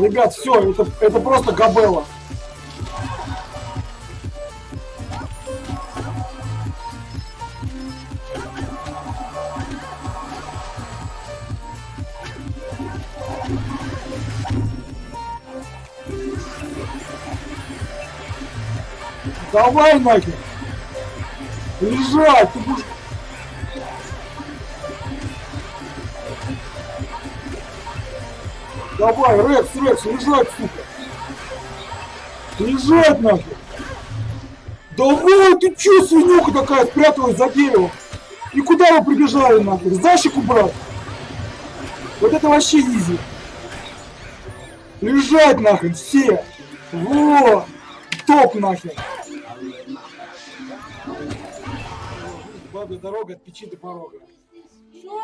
Ребят, все, это, это просто габела. Давай нахер! Лежать! Ты будешь... Давай, Рекс, Рекс, лежать, сука! Лежать нахер! Давай, ты чё, свинюха такая, спряталась за деревом? И куда вы прибежали нахер? Защику брать? Вот это вообще изи. Лежать нахрен, все! Во! Топ нахер! Бабья дорога от печи до порога. Что?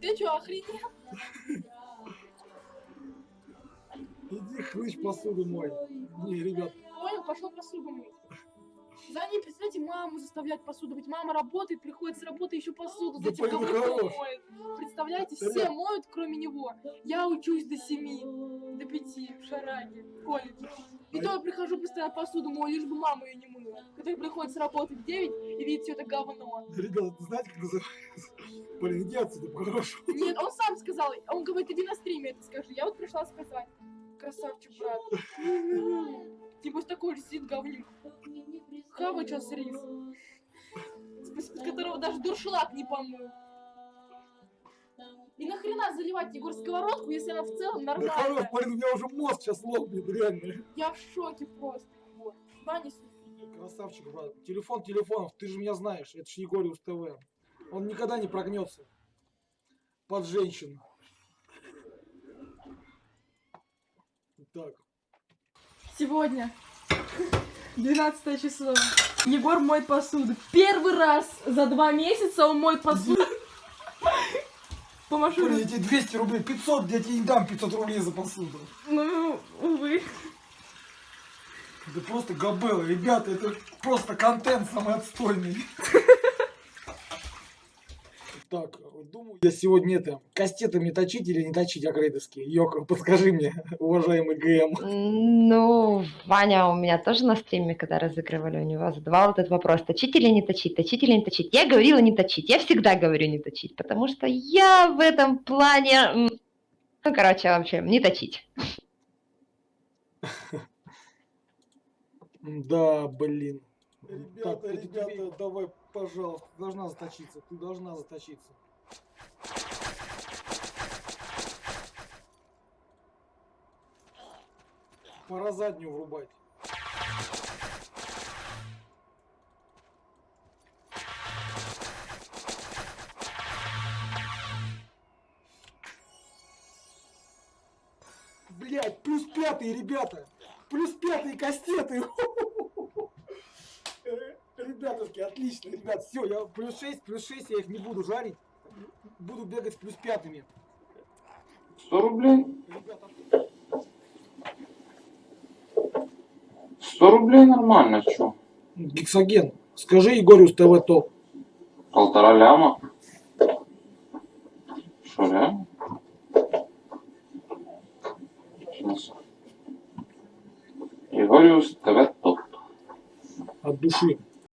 Ты что, охренел? Иди хлыщ посуду мой. Не, ребят, Понял, пошел посуду мыть. За ней, представьте, маму заставлять посуду мыть. Мама работает, приходит с работы, еще посуду Да за тем, пойми, кого хорош. моет. Представляете, Да все нет. моют, кроме него. Я учусь до семи, до пяти в Шараге, в колледже. И А то я прихожу, постоянно посуду мою, лишь бы мама ее не мыла. Который приходит с работы в 9 и видит все это говно. ребята, знаете, как называется? Блин, иди отсюда, прошу. Нет, он сам сказал. Он говорит, иди на стриме это скажи. Я вот пришла сказать. Красавчик, брат. Типа с такой сидит говнюк. Хавает сейчас рис. С которого даже дуршлаг не помыл. И нахрена заливать Егор сковородку, если она в целом Да хорош, нормальная? блин, у меня уже мозг сейчас лопнет, реально. Я в шоке просто. Вот. Ваня, Красавчик, брат. Телефон телефонов, ты же меня знаешь, это ж Егориус ТВ. Он никогда не прогнется. Под женщин. Так. Сегодня 12 число. Егор моет посуду. Первый раз за два месяца он моет посуду. Помашу. Я тебе 200 рублей, 500, я тебе не дам 500 рублей за посуду. Ну, увы. Это просто габела, ребята, это просто контент самый отстойный. Так, думаю, я сегодня это, кастетами точить или не точить акрейдовские? Йока, подскажи мне, уважаемый ГМ. Ну, Ваня у меня тоже на стриме, когда разыгрывали у него, задавал этот вопрос, точить или не точить, точить или не точить. Я говорила не точить, я всегда говорю не точить, потому что я в этом плане, ну, короче, вообще, не точить. Да, блин. Ребята, Так, ребята, тебе- давай, пожалуйста, ты должна заточиться, ты должна заточиться. Пора заднюю врубать. Блять, плюс пятый, ребята! Плюс пятый кастеты! Ребятушки, отлично, ребят, все, я плюс 6, плюс 6, я их не буду жарить. Буду бегать с плюс пятыми. 100 рублей? Ребята, 100 рублей нормально, чё? Гексоген, скажи Егорю ТВ топ. Полтора ляма? Что, реально? Сейчас. Егориус ТВ топ. От души.